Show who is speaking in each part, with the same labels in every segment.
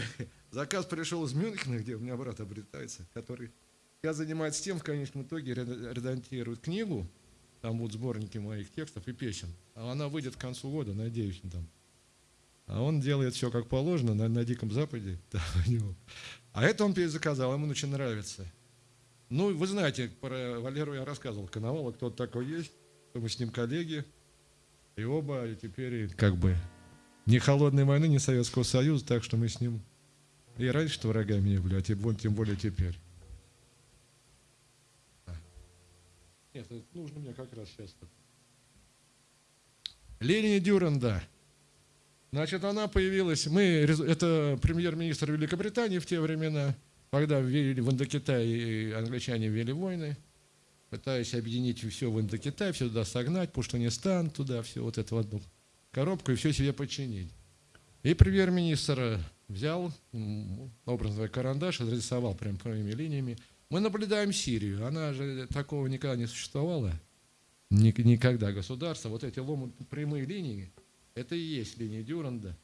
Speaker 1: заказ пришел из Мюнхена, где у меня брат обретается, который я занимается тем, в конечном итоге редактирует книгу, там будут сборники моих текстов и песен. А она выйдет к концу года, надеюсь, там. А он делает все как положено на, на Диком Западе. Да, а это он перезаказал, ему очень нравится. Ну, вы знаете, про Валеру я рассказывал, Коновала, кто такой есть, мы с ним коллеги. И оба и теперь как бы ни холодной войны, ни Советского Союза, так что мы с ним и раньше врагами не были, а тем, тем более теперь. Нет, это нужно мне как раз сейчас. Линия Дюранда. Значит, она появилась, мы, это премьер-министр Великобритании в те времена, когда ввели в Индокитай англичане ввели войны, пытаясь объединить все в Индокитай, все туда согнать, Пуштанистан, туда все вот это в одну коробку и все себе подчинить. И премьер-министр взял, образно говоря, карандаш, разрисовал прям прямыми линиями. Мы наблюдаем Сирию, она же такого никогда не существовала, никогда государство. Вот эти ломы, прямые линии, это и есть линия Дюранда.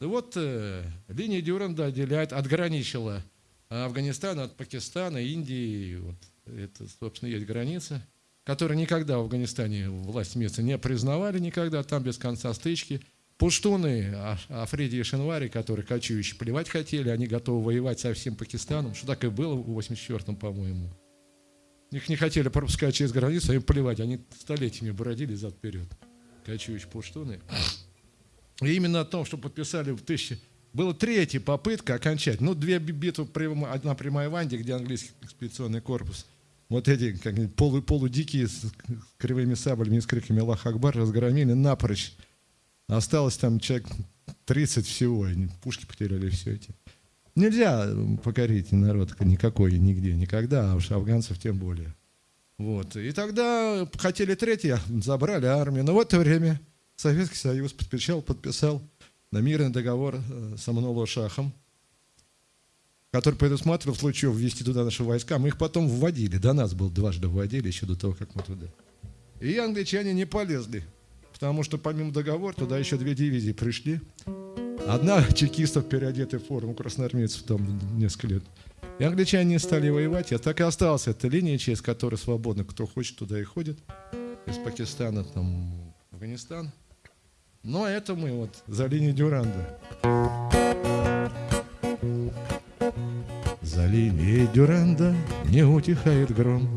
Speaker 1: И вот э, линия Дюранда отделяет, отграничила Афганистан от Пакистана, Индии. Вот, это, собственно, есть граница, которую никогда в Афганистане власть места не признавали никогда, там без конца стычки – Пуштуны, а, Африди и Шинвари, которые кочующие, плевать хотели, они готовы воевать со всем Пакистаном, что так и было в 84-м, по-моему. Их не хотели пропускать через границу, а им плевать, они столетиями бродили зад-вперед, кочующие пуштуны. И именно о том, что подписали в 1000... Была третья попытка окончать. Ну, две битвы, одна при Майванде, где английский экспедиционный корпус, вот эти как полу, полудикие с кривыми саблями и с криками «Аллах Акбар» разгромили напрочь Осталось там человек 30 всего, они пушки потеряли все эти. Нельзя покорить народ никакой, нигде, никогда, а уж афганцев тем более. Вот. И тогда хотели третье, забрали армию. Но в это время Советский Союз подписал, подписал на мирный договор э, с Амануло-Шахом, который предусматривал в случае ввести туда наши войска. Мы их потом вводили, до нас был дважды вводили, еще до того, как мы туда. И англичане не полезли потому что помимо договора туда еще две дивизии пришли. Одна чекистов, переодетая в форму красноармейцев там несколько лет. И англичане стали воевать, а так и осталась эта линия, через которую свободно кто хочет туда и ходит. Из Пакистана, там, Афганистан. Но это мы вот за линией Дюранда. За линией Дюранда не утихает гром,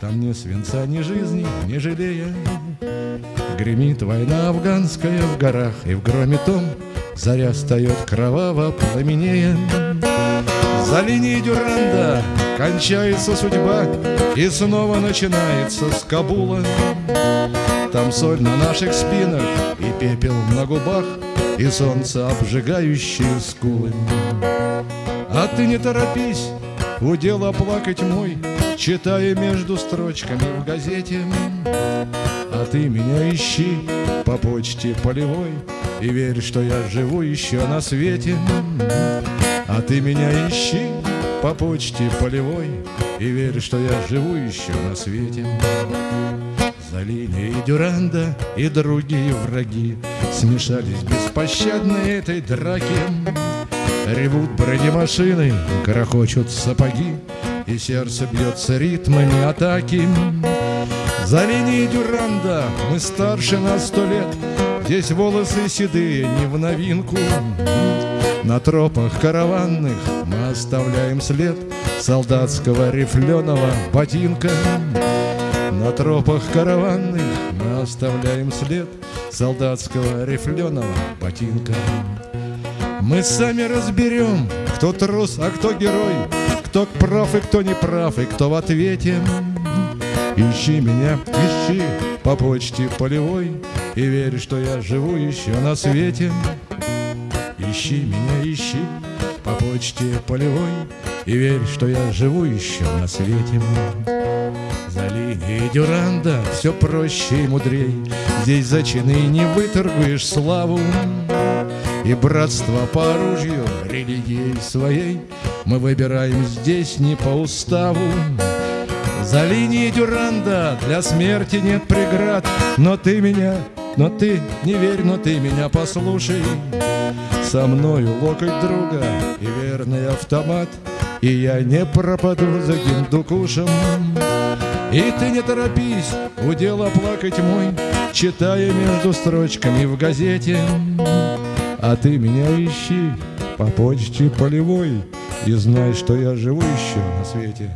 Speaker 1: Там ни свинца, ни жизни, не жалея. Гремит война афганская в горах, И в громе том заря встает кроваво пламенея. За линией Дюранда кончается судьба, И снова начинается с Кабула. Там соль на наших спинах и пепел на губах, И солнце, обжигающее скулы. А ты не торопись, удел оплакать мой, Читая между строчками в газете. А ты меня ищи по почте полевой И верь, что я живу еще на свете. А ты меня ищи по почте полевой И верь, что я живу еще на свете. За линией Дюранда и другие враги Смешались беспощадно этой драки Ревут бронемашины, грохочут сапоги И сердце бьется ритмами атаки. За линией Дюранда мы старше на сто лет Здесь волосы седые не в новинку. На тропах караванных мы оставляем след Солдатского рифленого ботинка. На тропах караванных мы оставляем след Солдатского рифленого ботинка мы сами разберем, кто трус, а кто герой, Кто прав и кто не прав, и кто в ответе. Ищи меня, ищи по почте полевой, И верь, что я живу еще на свете. Ищи меня, ищи по почте полевой, И верь, что я живу еще на свете. За линией Дюранда все проще и мудрей, Здесь за чины не выторгуешь славу. И братство по оружию религией своей Мы выбираем здесь не по уставу. За линией Дюранда для смерти нет преград. Но ты меня Но ты не верь, но ты меня послушай. Со мною локоть друга и верный автомат И я не пропаду за гиндукушем. И ты не торопись, удела плакать мой Читая между строчками в газете А ты меня ищи по почте полевой И знай, что я живу еще на свете